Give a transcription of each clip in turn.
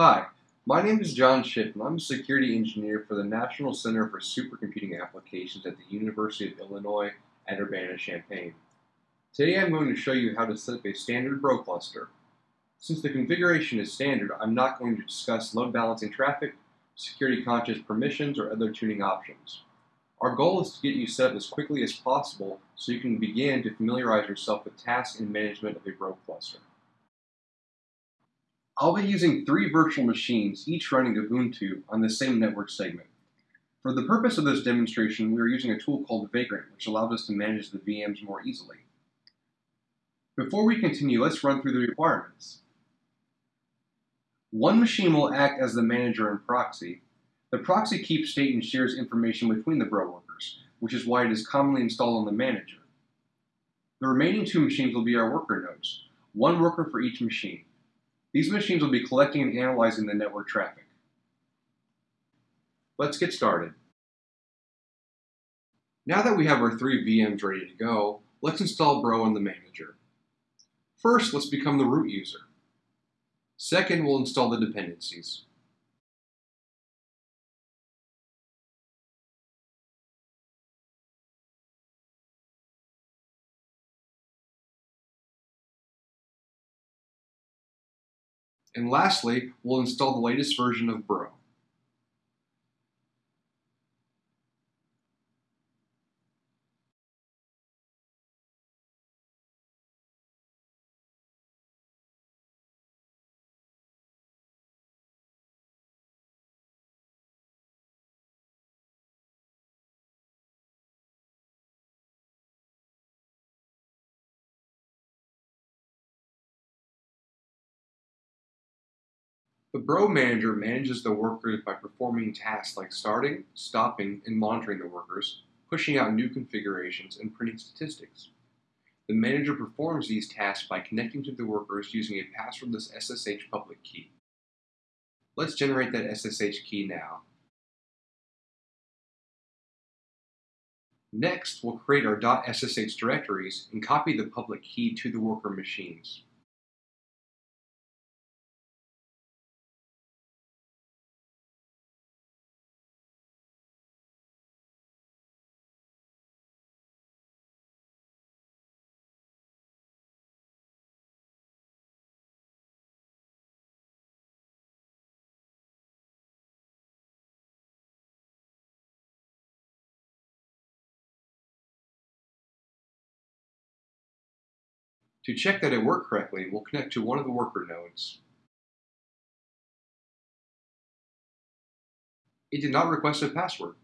Hi, my name is John and I'm a security engineer for the National Center for Supercomputing Applications at the University of Illinois at Urbana-Champaign. Today I'm going to show you how to set up a standard Bro cluster. Since the configuration is standard, I'm not going to discuss load balancing traffic, security conscious permissions, or other tuning options. Our goal is to get you set up as quickly as possible so you can begin to familiarize yourself with tasks and management of a Bro cluster. I'll be using three virtual machines, each running Ubuntu on the same network segment. For the purpose of this demonstration, we are using a tool called Vagrant, which allows us to manage the VMs more easily. Before we continue, let's run through the requirements. One machine will act as the manager and proxy. The proxy keeps state and shares information between the Bro workers, which is why it is commonly installed on the manager. The remaining two machines will be our worker nodes, one worker for each machine. These machines will be collecting and analyzing the network traffic. Let's get started. Now that we have our three VMs ready to go, let's install Bro on the manager. First, let's become the root user. Second, we'll install the dependencies. And lastly, we'll install the latest version of Bro. The Bro manager manages the workers by performing tasks like starting, stopping, and monitoring the workers, pushing out new configurations, and printing statistics. The manager performs these tasks by connecting to the workers using a passwordless SSH public key. Let's generate that SSH key now. Next, we'll create our .ssh directories and copy the public key to the worker machines. To check that it worked correctly, we'll connect to one of the worker nodes. It did not request a password,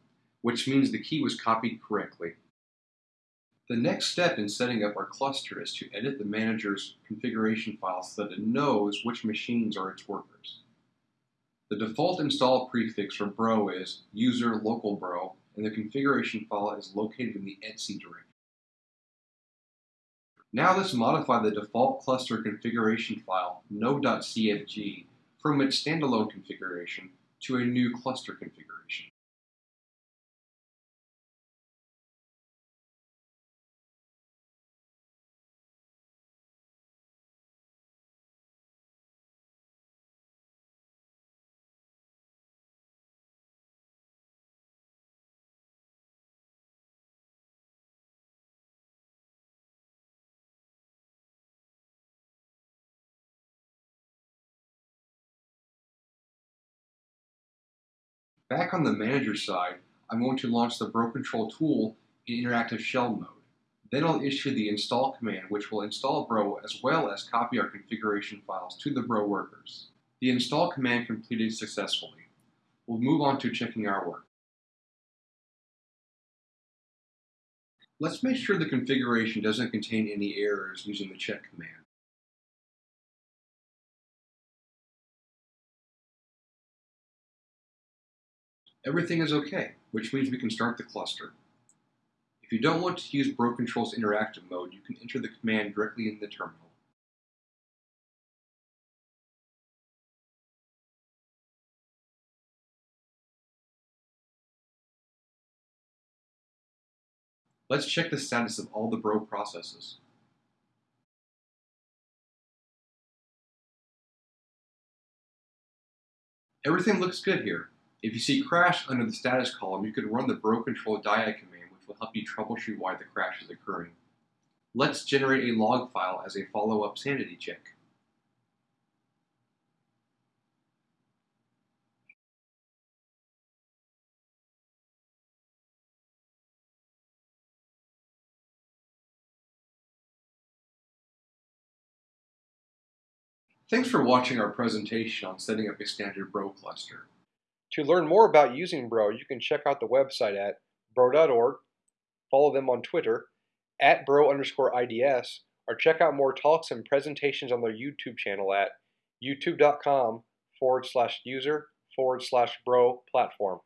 which means the key was copied correctly. The next step in setting up our cluster is to edit the manager's configuration file so that it knows which machines are its workers. The default install prefix for Bro is user local bro, and the configuration file is located in the etc directory. Now let's modify the default cluster configuration file, node.cfg, from its standalone configuration to a new cluster configuration. Back on the manager side, I'm going to launch the Bro Control tool in interactive shell mode. Then I'll issue the install command, which will install Bro as well as copy our configuration files to the Bro workers. The install command completed successfully. We'll move on to checking our work. Let's make sure the configuration doesn't contain any errors using the check command. Everything is okay, which means we can start the cluster. If you don't want to use Bro Control's interactive mode, you can enter the command directly in the terminal. Let's check the status of all the Bro processes. Everything looks good here. If you see crash under the status column, you can run the bro control diag command, which will help you troubleshoot why the crash is occurring. Let's generate a log file as a follow-up sanity check. Thanks for watching our presentation on setting up a standard Bro cluster. To learn more about using Bro, you can check out the website at bro.org, follow them on Twitter, at bro underscore IDS, or check out more talks and presentations on their YouTube channel at youtube.com forward slash user forward slash bro platform.